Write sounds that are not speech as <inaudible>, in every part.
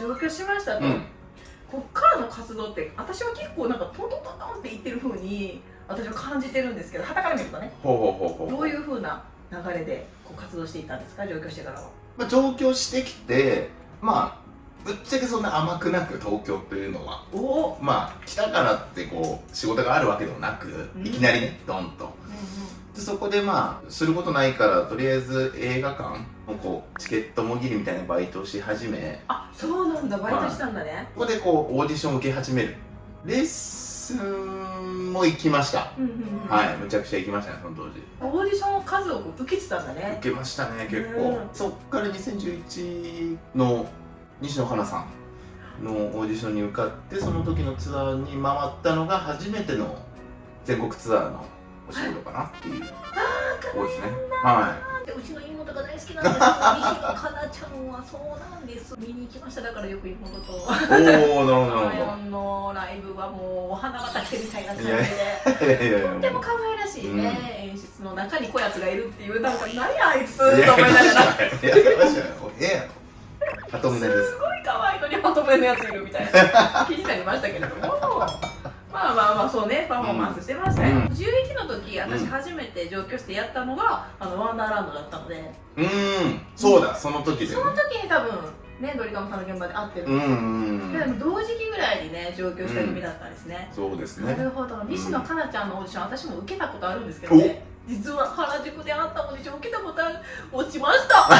上京しましたと、うん。こっからの活動って私は結構なんかトントントントンって言ってる風に私は感じてるんですけどはたから見るとねほうほうほうほう。どういう風な流れでこう活動していったんですか？上京してからは。まあ、上京してきてまあぶっちゃけそんな甘くなく東京というのは。まあ来たからってこう仕事があるわけでもなく、うん。いきなりねドンとでそこでまあすることないからとりあえず映画館のこうチケットもぎりみたいなバイトをし始めあそうなんだ。バイトしたんだね、ここでこうオーディションを受け始める。レッスンも行きました。うんうんうん。はい。むちゃくちゃ行きましたねその当時。オーディションを数多く受けてたんだね。受けましたね結構、うんそっから2011の西野カナさんのオーディションに受かってその時のツアーに回ったのが初めての全国ツアーのお仕事かなっていう。ところですね。はでうちの妹が大好きなんですよ西野カナちゃんはそうなんです見に行きました。だからよく妹と。い <laughs> おおなるほど。なるライオンのライブはもうお花畑みたいな感じで。いやほどいやいやいやとっても可愛らしいね、演出の中にこやつがいるっていうなんか何あいつといや思いながら。すごい可愛いのにまとめのやついるみたいな気になりましたけれどもまあまあまあそうねパフォーマンスしてましたよ、うん。11の時私うん。初めて上京してやったのがあのワンダーランドだったので。うーん。そうだその時でその時に多分ねドリカムさんの現場で会ってるうんんですよ、うん同時期ぐらいにね上京した組だったんですね、そうですなねるほど。西野カナちゃんのオーディション私も受けたことあるんですけどね。実は原宿であったオーディション受けたことある落ちました。<laughs>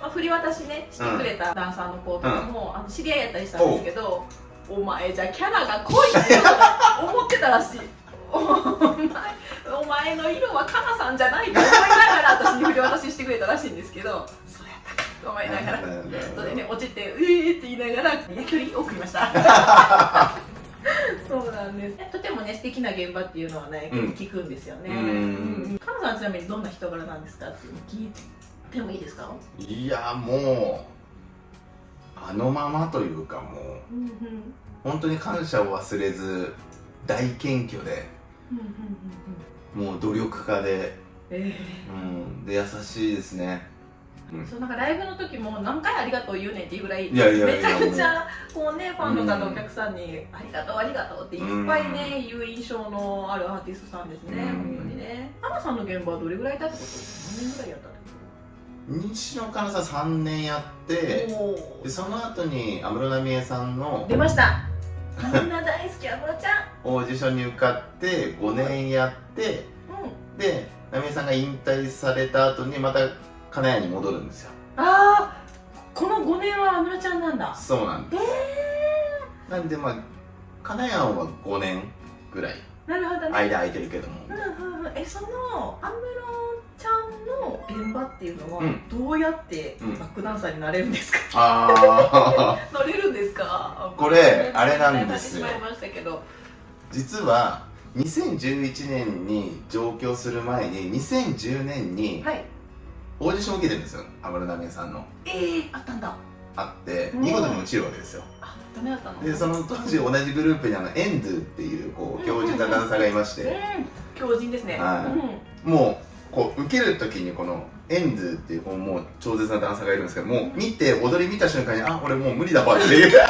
まあ振り渡しねしてくれたダンサーの子とかも、あの知り合いやったりしたんですけどお前じゃキャラが濃いって思ってたらしい。お前お前の色はカナさんじゃないと思いながら私に振り渡ししてくれたらしいんですけど。そうやったか。と思いながら。それでね落ちて「うえー」って言いながらや距離送りました。<laughs> そうなんです。とてもね素敵な現場っていうのはね、うん。聞くんですよね。うん。うん。カナさんちなみにどんな人柄なんですかっていうの聞いてもいいですか？いやもうあのままというかもううんうん本当に感謝を忘れず大謙虚でうんうんうんもう努力家で,、えうん、で優しいですね。えそうなんかライブの時も何回ありがとう言うねんっていうぐらいいやいやいやめちゃくちゃこうねファンの方、うんお客さんにありがとうありがとうっていっぱいね、言う印象のあるアーティストさんですね、うん。本当にね。カナさんの現場はどれぐらいいたってこと何年ぐらいやったってこ西野カナさん3年やってでその後に安室奈美恵さんの出ました。みんな大好き安室ちゃオーディションに受かって5年やってんうん。で奈美恵さんが引退された後にまた金谷に戻るんですよ。ああこの5年は安室ちゃんなんだ。そうなんです。えなんでまあ金谷は5年ぐらい。ー、なるほどね。間空いてるけども。うんうんうん。えその安室ちゃんの現場っていうのは、うん。どうやってうん。バックダンサーになれるんですか、ああな <laughs> れるんですか？<laughs> これあれなんですよ。実は2011年に上京する前に2010年にはい。オーディションを受けてるんですよ。安室奈美恵さんの。えー、あったんだあってうん見事に落ちるわけですよ。あダメだったの？でその当時同じグループにあのエンドゥっていうこう強靭なダンサーがいましうんて強靭ですね、もうこう受ける時にこのエンドゥっていうこうもう超絶なダンサーがいるんですけどもう見て踊り見た瞬間にあ俺もう無理だわっていう。<laughs>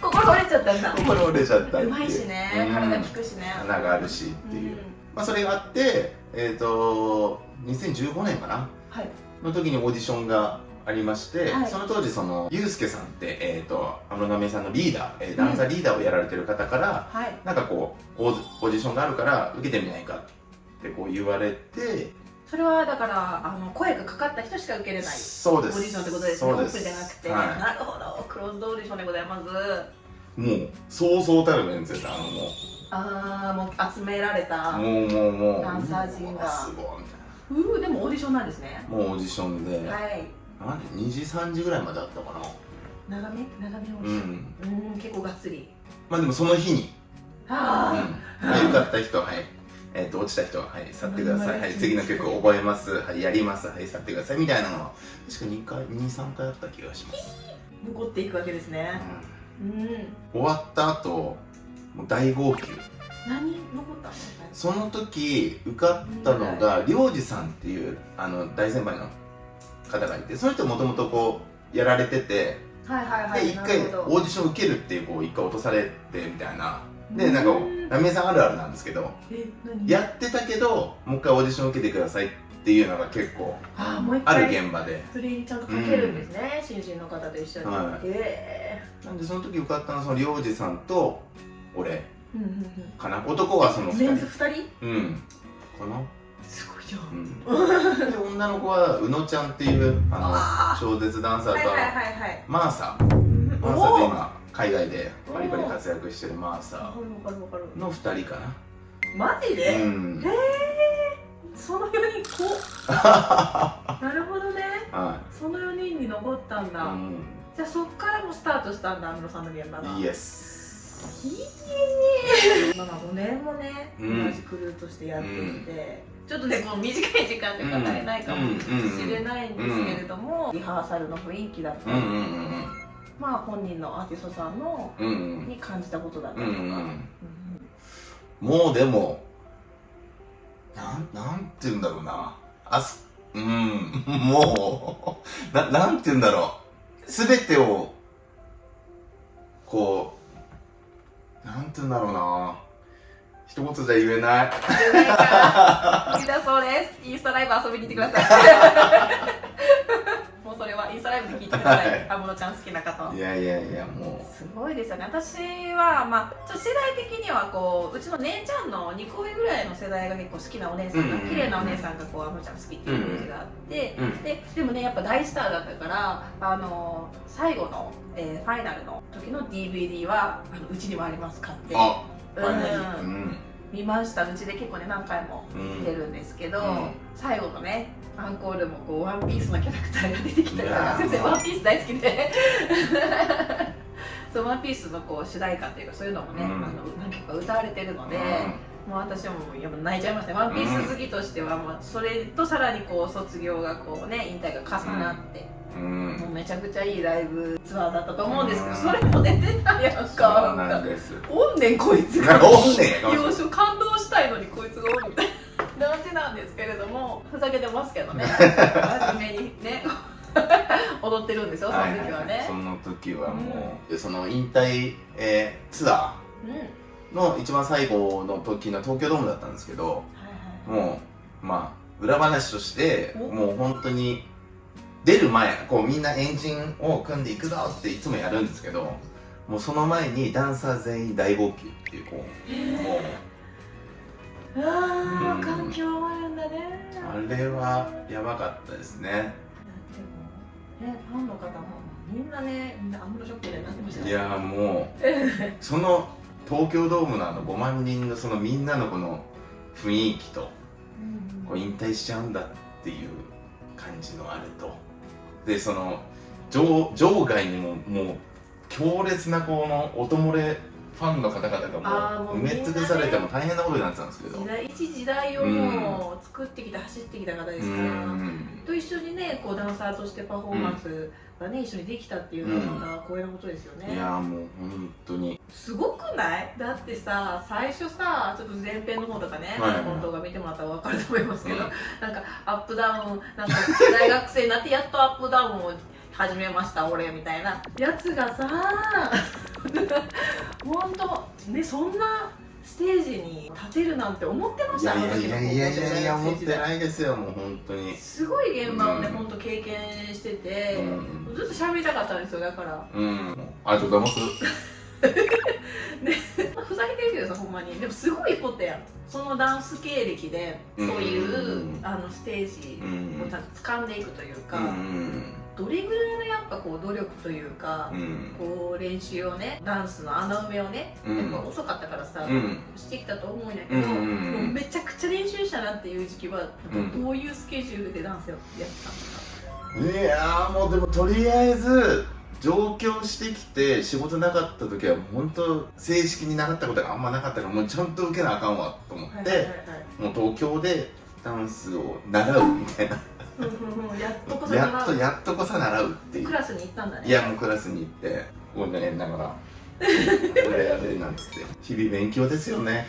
心折れちゃったんだ。心折れちゃったう。うまいしね、うん。体効くしね。穴があるしっていう、まあ、それがあってえっ、と2015年かな？はい。の時にオーディションがありまして、はい。その当時そのユうスケさんって、えー、と安室奈美恵さんのリーダー、えーダンサーリーダーをやられてる方から、はい。なんかこうオーディションがあるから受けてみないかってこう言われてそれはだからあの声がかかった人しか受けれない。そうです。オーディションってことですね。オープンじゃなくて、はなるほど。クローズドオーディションでございます。い、もうそうそうたるメンツですあのもああもう集められたうもうもうもう。ダンサー陣が。すごいみたいうーでもオーディションなんですね。なもうオーディションで、はいなんで2時3時ぐらいまであったかな。長め？長めオーディションうん。うん結構がっつり。まあでもその日に。あうん。はい、受かった人は、はい。えっ、と、落ちた人は、はい、去ってください。はい、次の曲覚えます。はい、やります。はい、去ってください。みたいなのは、確か2回、2、3回あった気がします。あ残っていくわけですね。うん。うん。終わった後、もう大号泣。何？残ったの？その時、受かったのが、りょうじさんっていう、あの、大先輩の方がいて、その人もともとこう、やられててはいはいはいで一回オーディション受けるっていうこう一回落とされてみたいなでなんかミエさんあるあるなんですけどやってたけどもう一回オーディション受けてくださいっていうのが結構ある回現場で。それにちゃんとかけるんですね、新人の方と一緒に、はい。へなんでその時受かったのはその領事さんと俺えうんうんうん。かな。男はその2メンズ人2人？うん。かな。すごいじゃう。んん。<laughs> で女の子は宇野ちゃんっていうああの超絶ダンサーとマーサ。うん。マーサおー。で今海外でバリバリ活躍してるマーサわかるわかるわかる。の2人かな。マジで、うん。へえその4人こ <laughs> なるほどね。はその4人に残ったんい、だ、じゃあそっからもスタートしたんだ安室さんの現場がうん、イエスいいねまあまあ5年もね、うん。同じクルーとしてやっていて、ちょっとねこの短い時間で語れないかもしれないんですけれども、リハーサルの雰囲気だったり、うんうんうんまあ本人のアーティストさんのうんうん。に感じたことだったうりとか、んうんうん。もうでもなんなんて言うんだろうな。あすうん <laughs> もう。ななんて言うんだろう。全てをこうなんて言うんだろうな。一言じゃ言えない。10年間好きだそうです。インスタライブ遊びに行ってください <laughs> インスタライブで聞いてください。安室ちゃん好きな方は。いやいやいやもすごいですよね。私はまあちょっと世代的にはこううちの姉ちゃんの2個上ぐらいの世代が結構好きなお姉さんが、うんうんうん。綺麗なお姉さんがこう安室ちゃん好きっていうイメージがあって、ううんででもねやっぱ大スターだったからあの最後の、えーファイナルの時の DVD はあのうちにもあります買って。あうん。ファイナリーうん。見ました。うちで結構ね何回もうん見てるんですけど、うん。最後のねアンコールもこうワンピースのキャラクターが出てきたか先生ワンピース大好きで。<laughs> そうワンピースのこう主題歌っていうかそういうのもね、うん。あの何曲か歌われてるので、もう私はもうやっぱ泣いちゃいましたね。ワンピース好きとしては、もうそれとさらにこう卒業がこうね引退が重なって、うん。もうめちゃくちゃいいライブツアーだったと思うんですけど、うん。それも出てたやんか。おんねんこいつが。おんねん。感動したいのにこいつがおるみたいなんですけれどもふざけてますけどね。<laughs> 真面目にね。<laughs> 踊ってるんですよその時はね、その時はもう、でその引退、えーツアうん。ーの一番最後の時の東京ドームだったんですけどはいはい。もうまあ裏話としてお。もう本当に出る前こうみんなエンジンを組んでいくぞっていつもやるんですけどもうその前にダンサー全員大号泣っていうこうもうああうん環境もあるんだね。あれはやばかったですね。でもねファンの方もみんなねみんなアムロショックでなってましたよい。やーもうその東京ドームのあの5万人のそのみんなのこの雰囲気とうん。こう引退しちゃうんだっていう感じのあれと。でその場場外にももう強烈なこの音漏れファンの方々がもう埋め尽くされても大変なことになってたんですけど。時代一時代をもう作ってきて走ってきた方ですうから、ん。と一緒にねこうダンサーとしてパフォーマンスがね、一緒にできたっていうのはまた光栄なことですよね、いやーもう本当に。すごくない？だってさ最初さちょっと前編の方とかね、はい動画見てもらったら分かると思いますけど、うん。なんかアップダウンなんか大学生になってやっとアップダウンを始めました俺みたいな。やつがさ <laughs> 本当ねそんなステージに立てるなんて思ってましたいやいやいやいやいや思っていないですよもう本当に。すごい現場をね、うん。本当経験してて、うん。ずっと喋りたかったんですよだから。うん。ありがとうございます。<laughs> ふざけてるけどさほんまに。でもすごいことやん。そのダンス経歴でそういう、うん。あのステージうん。をちゃんと掴んでいくというか、うんどれぐらいのやっぱこう努力というか、うん。こう練習をねダンスの穴埋めをね、うん。やっぱ遅かったからさ、うん。してきたと思うんやけど、うんうんうん。もうめちゃくちゃ練習したなっていう時期は、うん。どういうスケジュールでダンスやってたんですか？いやーもうでもとりあえず上京してきて仕事なかった時は本当正式に習ったことがあんまなかったからもうちゃんと受けなあかんわと思って、はいはいはいはい。もう東京でダンスを習うみたいなやっとこそやっとやっとこさ習うっていうクラスに行ったんだねいやもうクラスに行ってごめんながら「これやれ」なんつって日々勉強ですよね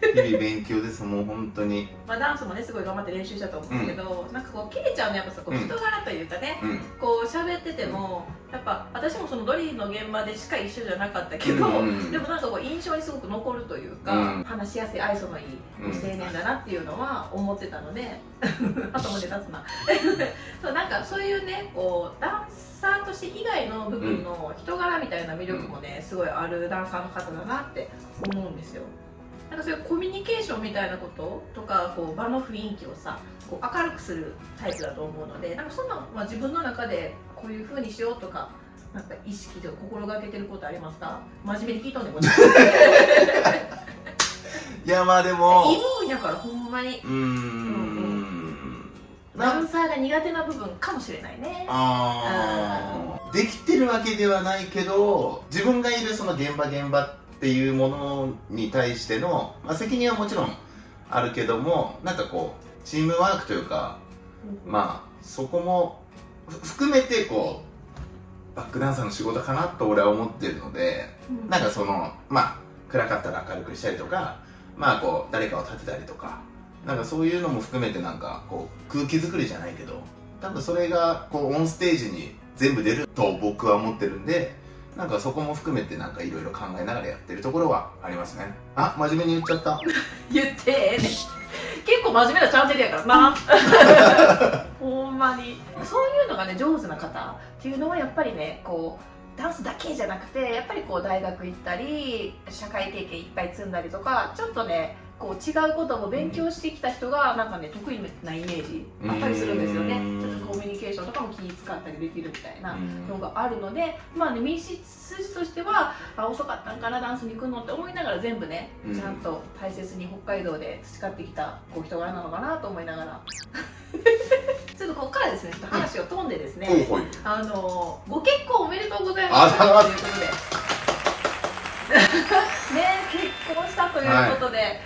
日々勉強ですもう本当に。まあダンスもねすごい頑張って練習したと思うんですけど、なんかこう切れちゃうのやっぱさこううん。人柄というかね、うん。こう喋っててもやっぱ私もそのドリーの現場でしか一緒じゃなかったけど、うん。でもなんかこう印象にすごく残るというか、うん。話しやすい愛想のいいうん。青年だなっていうのは思ってたので、あともで立つな。<laughs> そうなんかそういうねこうダンサーとして以外の部分の人柄みたいな魅力もねすごいあるダンサーの方だなって思うんですよなんかそういうコミュニケーションみたいなこととかこう場の雰囲気をさこう明るくするタイプだと思うのでなんかそんな、まあ、自分の中でこういう風にしようとかなんか意識で心がけてることありますか？真面目に聞いとんねんこれいやまあでも。いい分やからほんまに。うーん。なんダンサーが苦手な部分かもしれないね。あー。できてるわけではないけど自分がいるその現場現場っていうものに対しての、まあ、責任はもちろんあるけどもなんかこうチームワークというかまあそこもふ含めてこうバックダンサーの仕事かなと俺は思ってるのでうん。なんかそのまあ暗かったら明るくしたりとかまあこう誰かを立てたりとかなんかそういうのも含めてなんかこう空気作りじゃないけど多分それがこうオンステージに全部出ると僕は思ってるんでなんかそこも含めてなんかいろいろ考えながらやってるところはありますね。あ真面目に言っちゃった。<laughs> 言ってええねん。結構真面目なチャンネルやからな。<laughs> ほんまに。そういうのがね上手な方っていうのはやっぱりねこうダンスだけじゃなくてやっぱりこう大学行ったり社会経験いっぱい積んだりとかちょっとねこう違うことも勉強してきた人がなんかね得意なイメージあったりするんですよねも気使ったりできるみたいなうん。のがあるのでまあね道筋としてはあ遅かったんかなダンスに行くのって思いながら全部ねうん。ちゃんと大切に北海道で培ってきたこう人柄なのかなと思いながら。<laughs> ちょっとここからですねちょっと話を飛んでですね、ほいほい。あのご結婚おめでとうございます。ということで。<laughs> ね結婚したということで、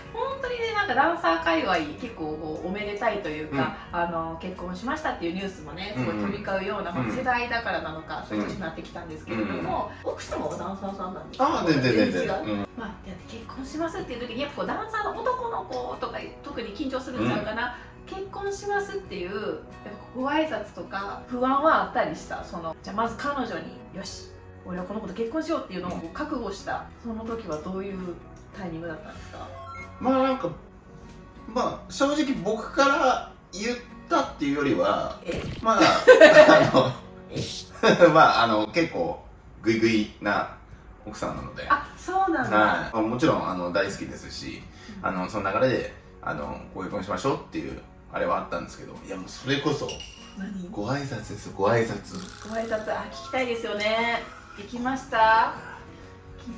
にねなんかダンサー界隈結構こうおめでたいというか、あの結婚しましたっていうニュースもねすごい飛び交うような、うん。まあ世代だからなのか、そういう年になってきたんですけれども、奥様はダンサーさんなんですか？ああ全然全然。まあ、結婚しますっていう時にやっぱこうダンサーの男の子とか特に緊張するんちゃうかな、結婚しますっていうご挨拶とか不安はあったりした？そのじゃあまず彼女によし俺はこの子と結婚しようっていうのを覚悟したその時はどういうタイミングだったんですか？まあなんかまあ正直僕から言ったっていうよりはえまあ <laughs> あの <laughs> まああの結構グイグイな奥さんなので。あそうなんだ、はい、もちろんあの大好きですしあのその流れであのご結婚しましょうっていうあれはあったんですけどいやもうそれこそ何？ごご挨拶ですよご挨拶。挨拶あ聞きたいですよね。行きました？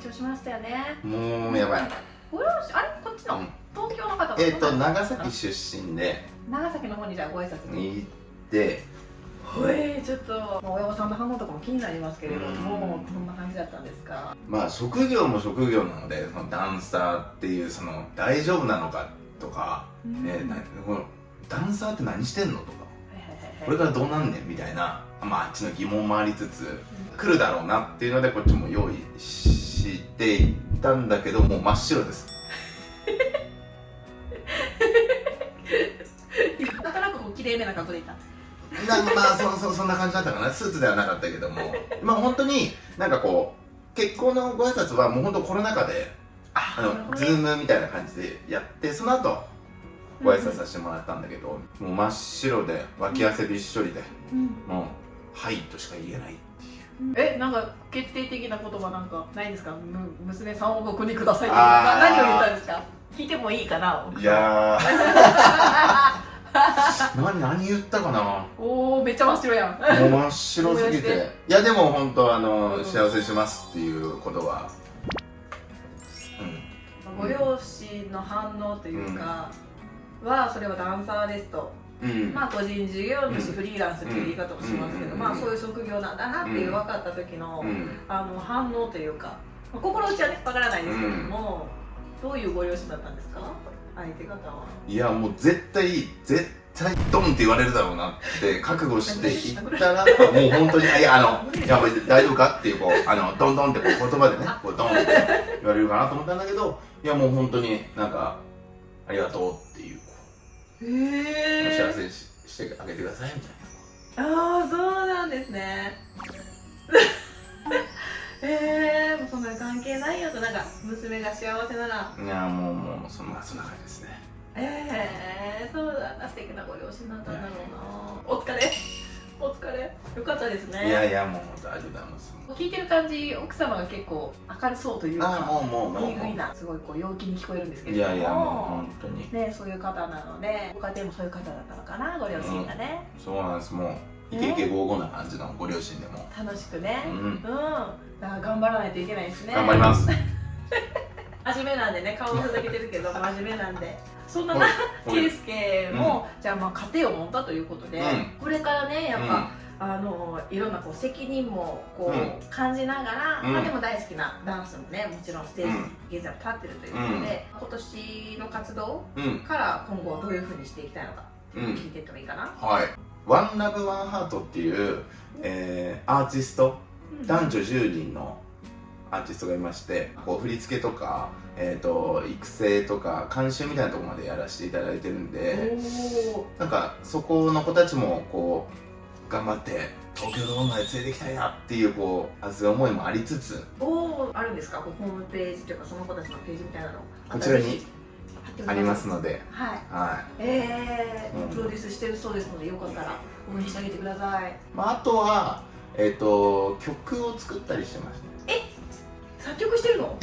緊張しましたよね。もうやばいご両親あれこっちの、うん。東京の方えっ、とどんな長崎出身で。長崎の方にじゃあご挨拶に行ってほえちょっと、まあ、親御さんの反応とかも気になりますけれどもうん。どんな感じだったんですか？まあ職業も職業なのでそのダンサーっていうその大丈夫なのかとか、えーなこのダンサーって何してんのとか。これからどうなんねんみたいな、まあ、あっちの疑問もありつつ来るだろうなっていうのでこっちも用意していったんだけどもう真っ白です。なんとなくこう綺麗めな格好でいた。なまあそそそんな感じだったかな。スーツではなかったけども。まあ本当になんかこう結婚のご挨拶はもう本当コロナ禍であのズームみたいな感じでやってその後ご挨拶させてもらったんだけど、もう真っ白で脇汗びっしょりで、うん。もう「はい」としか言えないえなんか決定的な言葉なんかないんですか？む娘さんを僕にくださいって。何を言ったんですか？聞いてもいいかな？いやー。<laughs> 何何言ったかな？おおめっちゃ真っ白やん。もう真っ白すぎて。て。いやでも本当あの、うん。幸せしますっていうことはご両親の反応というか、はそれはダンサーですと。うん、うんまあ個人事業主、うん。フリーランスっていう言い方もしますけど、うん。まあそういう職業なんだなっていう分かった時の、うん。あの反応というか、まあ、心打ちはね分からないですけれども、どういうご両親だったんですか？相手方は。いやもう絶対絶対ドンって言われるだろうなって覚悟して行ったらもう本当にいやあのいや大丈夫かっていうこうあのドンドンってこう言葉でねこうドンって言われるかなと思ったんだけどいやもう本当になんかありがとうっていうへえお幸せにししてあげてくださいみたいああそうなんですね。<laughs> えー、もうそんな関係ないよとなんか娘が幸せなら。ないやもうもうそんなそんな感じですね。えー、そうだ。な素敵なご両親だったんだろうな。お疲れお疲れ。よかったですね。いやいやもう本当ありがとうございます聞いてる感じ奥様が結構明るそうというかあもうもうもう。いいぐいなすごいこう陽気に聞こえるんですけど。もやいやもう本当に。ねそういう方なのでご家庭もそういう方だったのかなご両親がね、そうなんです。もうイケイケゴーゴーな感じのご両親でも。楽しくね。うん。うん、だから頑張らないといけないですね。頑張ります。<laughs> 真面目なんでね顔をふざけてるけど真面目なんでそんなな圭介も、じゃあまあ家庭を持ったということで、うん。これからねやっぱ、あのいろんなこう責任もこう、うん。感じながら、うん。まあ、でも大好きなダンスもねもちろんステージ現在も立ってるということで、今年の活動うんうんから今後どういうふうにしていきたいのかうん。聞いていってもいいかな、はい「ワンラブワンハートっていう、えーアーティスト男女10人のアーティストがいましてこう振り付けとか、えー、と育成とか監修みたいなところまでやらせていただいてるんでおなんかそこの子たちもこう頑張って東京ドームまで連れて行きたいなっていうこう熱い思いもありつつおあるんですか？こうホームページというかその子たちのページみたいなの。こちらにありますので。はい。はえーうん。プロデュースしてるそうですのでよかったら応援してあげてください。い、まあ、あとは、えー、と曲を作ったりしてますね作曲してるの？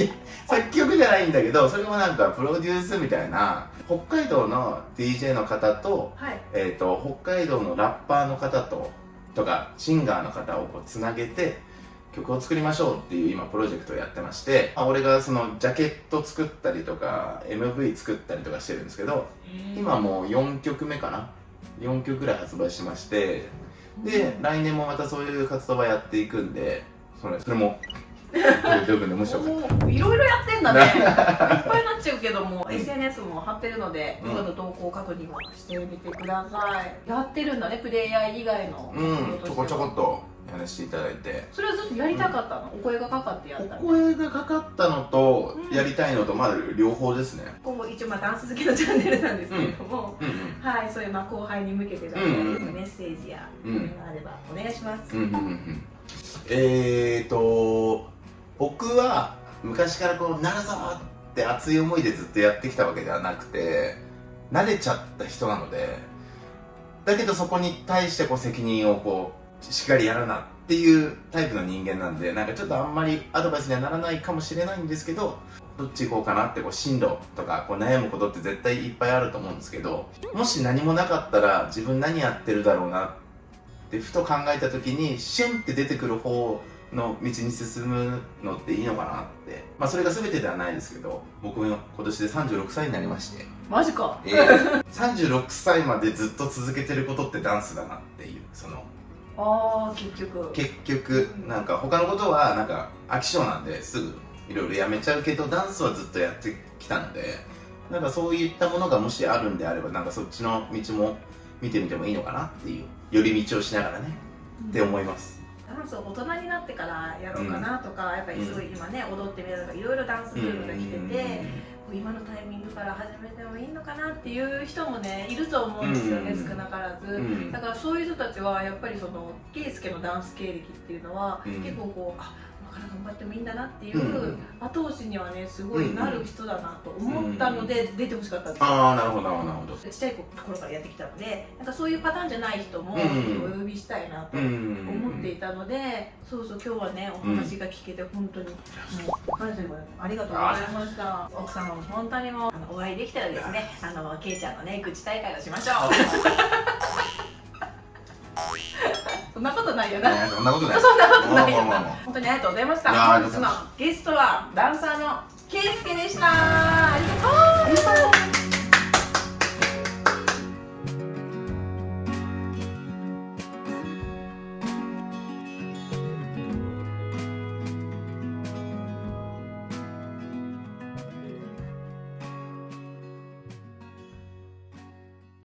作曲じゃないんだけどそれもなんかプロデュースみたいな北海道の DJ の方と,、はい。えー、と北海道のラッパーの方ととかシンガーの方をこうつなげて曲を作りましょうっていう今プロジェクトをやってまして、まあ、俺がそのジャケット作ったりとか MV 作ったりとかしてるんですけど今もう4曲目かな？4曲ぐらい発売しましてで来年もまたそういう活動はやっていくんでそれそれもどういうでもしよかった。いろいろやってんだね。<laughs> いっぱいになっちゃうけども、うん SNS も貼ってるので、うん。よかったら投稿確認もしてみてください。やってるんだねプレイヤー以外の。うん。ちょこちょこっととやらせていただいて。それはずっとやりたかったの、お声がかかってやったおの声がかかったのとうん。やりたいのとまあ両方ですね。ここ一応まあダンス好きのチャンネルなんですけれども、うん。うんはいそういうまあ後輩に向けてだったり、うんうんメッセージや、あればお願いします、うんうんうんうん。えーと僕は昔からこうなるぞって熱い思いでずっとやってきたわけではなくて慣れちゃった人なのでだけどそこに対してこう責任をこうしっかりやらなっていうタイプの人間なんでなんかちょっとあんまりアドバイスにはならないかもしれないんですけどどっち行こうかなってこう進路とかこう悩むことって絶対いっぱいあると思うんですけどもし何もなかったら自分何やってるだろうなってふと考えた時にシュンって出てくる方の道に進むのっていいのかなって。まあそれが全てではないですけど僕も今年で36歳になりまして、マジか。えー36歳までずっと続けてることってダンスだなっていうその。ああ結局。結局なんか他のことはなんか飽き性なんですぐいろいろやめちゃうけどダンスはずっとやってきたのでなんかそういったものがもしあるんであればなんかそっちの道も見てみてもいいのかなっていう寄り道をしながらねって思いますダンスを大人になってからやろうかなとか、やっぱりすごい今ね踊ってみるとかいろいろダンスブームが来てて、今のタイミングから始めてもいいのかなっていう人もねいると思うんですよね、うん少なからず、うん。だからそういう人たちはやっぱりその圭介のダンス経歴っていうのは、うん。結構こうあ今から頑張ってもいいんだなっていう後押しにはねすごいなる人だなと思ったので出てほしかったんですよ。ああなるほどなるほど。ちっちゃいところからやってきたのでなんかそういうパターンじゃない人もうんお呼びしたいなとうん思っていたので、そうそう今日はねお話が聞けて本当に、もう感謝でございますありがとうございました。奥様も本当にもうお会いできたらですねあのけいちゃんのね愚痴大会をしましょう <laughs> そんなことないよな。そんなことない。そんなことないよな。本当にありがとうございました。本日のゲストはダンサーのケイスケでした。ありがとう。